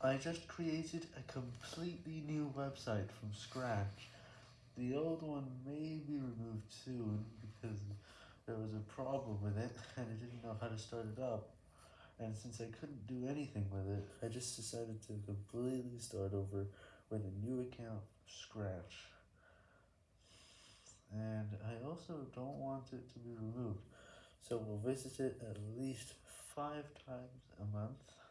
I just created a completely new website from scratch. The old one may be removed soon because there was a problem with it and I didn't know how to start it up. And since I couldn't do anything with it, I just decided to completely start over with a new account from scratch. And I also don't want it to be removed, so we'll visit it at least five times a month.